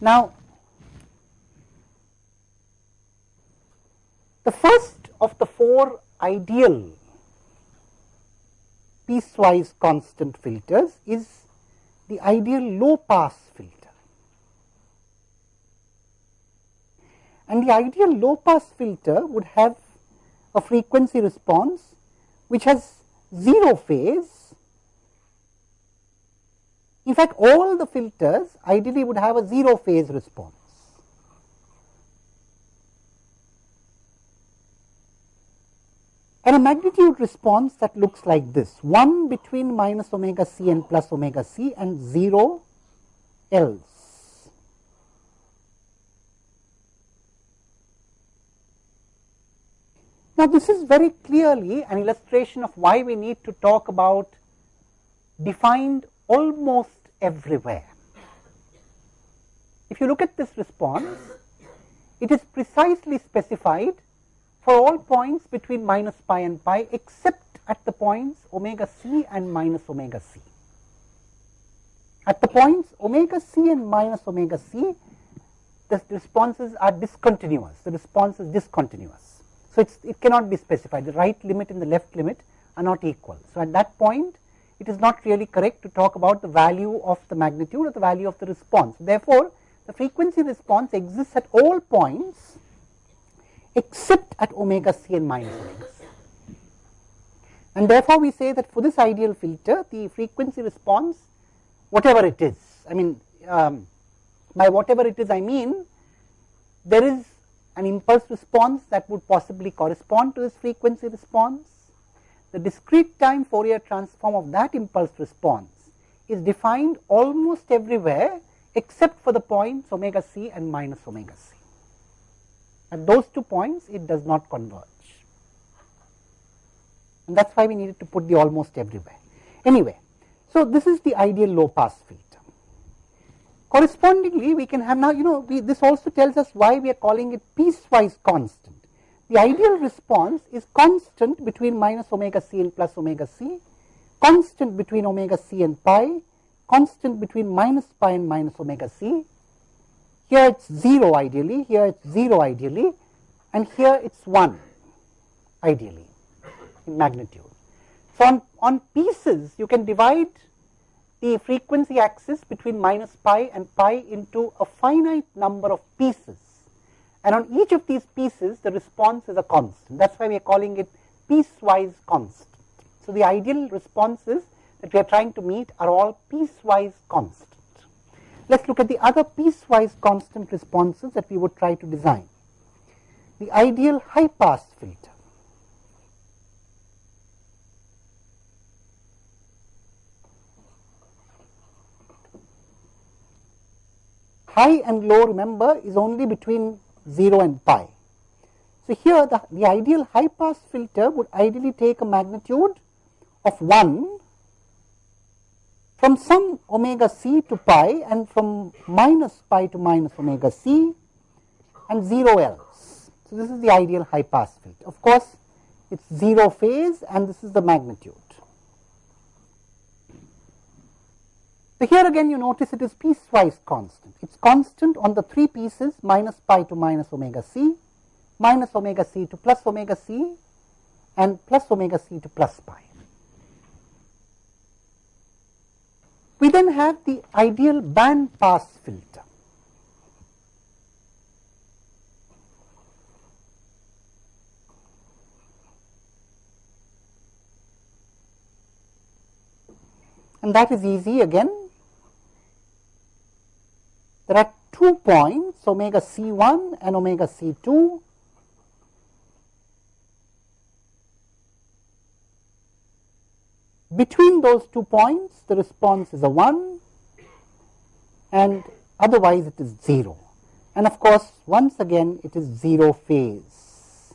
Now, the first of the four ideal piecewise constant filters is the ideal low pass filter. And the ideal low pass filter would have a frequency response which has 0 phase. In fact, all the filters ideally would have a 0 phase response. And a magnitude response that looks like this 1 between minus omega c and plus omega c and 0 else. Now, this is very clearly an illustration of why we need to talk about defined almost everywhere. If you look at this response, it is precisely specified for all points between minus pi and pi except at the points omega c and minus omega c. At the points omega c and minus omega c, the responses are discontinuous. The response is discontinuous. So, it cannot be specified the right limit and the left limit are not equal. So, at that point it is not really correct to talk about the value of the magnitude or the value of the response. Therefore, the frequency response exists at all points except at omega c and minus omega c. And therefore, we say that for this ideal filter the frequency response whatever it is, I mean um, by whatever it is I mean there is an impulse response that would possibly correspond to this frequency response. The discrete time Fourier transform of that impulse response is defined almost everywhere except for the points omega c and minus omega c. At those two points it does not converge and that is why we needed to put the almost everywhere. Anyway, so this is the ideal low pass filter. Correspondingly, we can have now, you know, we, this also tells us why we are calling it piecewise constant. The ideal response is constant between minus omega c and plus omega c, constant between omega c and pi, constant between minus pi and minus omega c. Here it is 0 ideally, here it is 0 ideally, and here it is 1 ideally in magnitude. So, on, on pieces you can divide the frequency axis between minus pi and pi into a finite number of pieces and on each of these pieces the response is a constant that is why we are calling it piecewise constant. So, the ideal responses that we are trying to meet are all piecewise constant. Let us look at the other piecewise constant responses that we would try to design. The ideal high pass filter high and low remember is only between 0 and pi. So, here the, the ideal high pass filter would ideally take a magnitude of 1 from some omega c to pi and from minus pi to minus omega c and 0 else. So, this is the ideal high pass filter. Of course, it is 0 phase and this is the magnitude. So, here again you notice it is piecewise constant. It is constant on the three pieces minus pi to minus omega c, minus omega c to plus omega c and plus omega c to plus pi. We then have the ideal band pass filter. And that is easy again there are two points omega c1 and omega c2 between those two points the response is a 1 and otherwise it is 0 and of course once again it is 0 phase.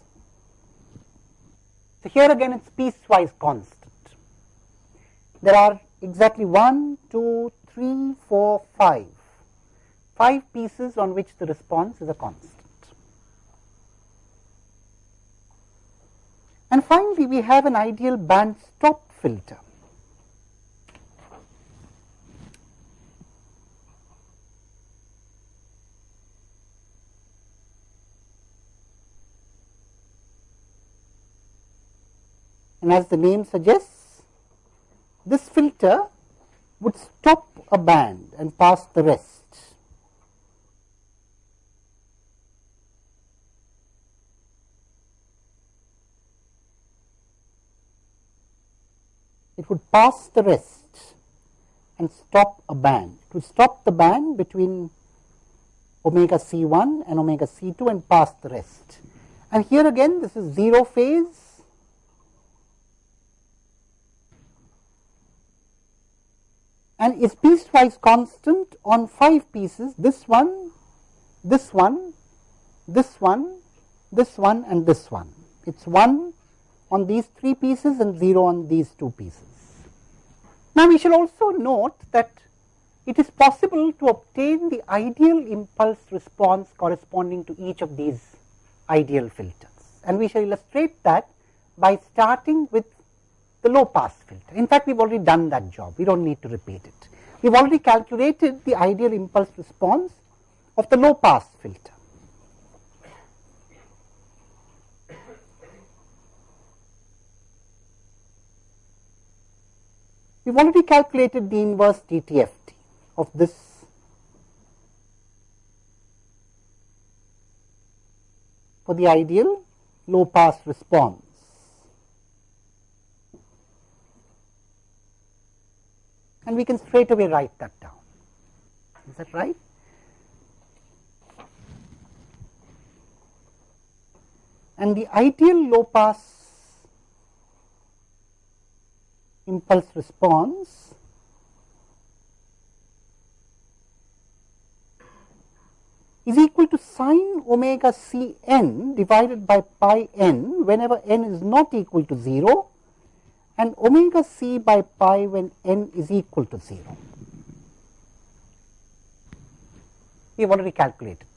So, here again it is piecewise constant. There are exactly 1, 2, 3, 4, 5 5 pieces on which the response is a constant. And finally, we have an ideal band stop filter. And as the name suggests, this filter would stop a band and pass the rest. It would pass the rest and stop a band. It would stop the band between omega C1 and omega C2 and pass the rest. And here again this is 0 phase and is piecewise constant on 5 pieces this one, this one, this one, this one and this one. It is 1 on these 3 pieces and 0 on these 2 pieces. Now, we shall also note that it is possible to obtain the ideal impulse response corresponding to each of these ideal filters and we shall illustrate that by starting with the low pass filter. In fact, we have already done that job, we do not need to repeat it. We have already calculated the ideal impulse response of the low pass filter. We have already calculated the inverse DTFT of this for the ideal low pass response. And we can straight away write that down. Is that right? And the ideal low pass impulse response is equal to sine omega c n divided by pi n whenever n is not equal to 0 and omega c by pi when n is equal to 0. We have already calculated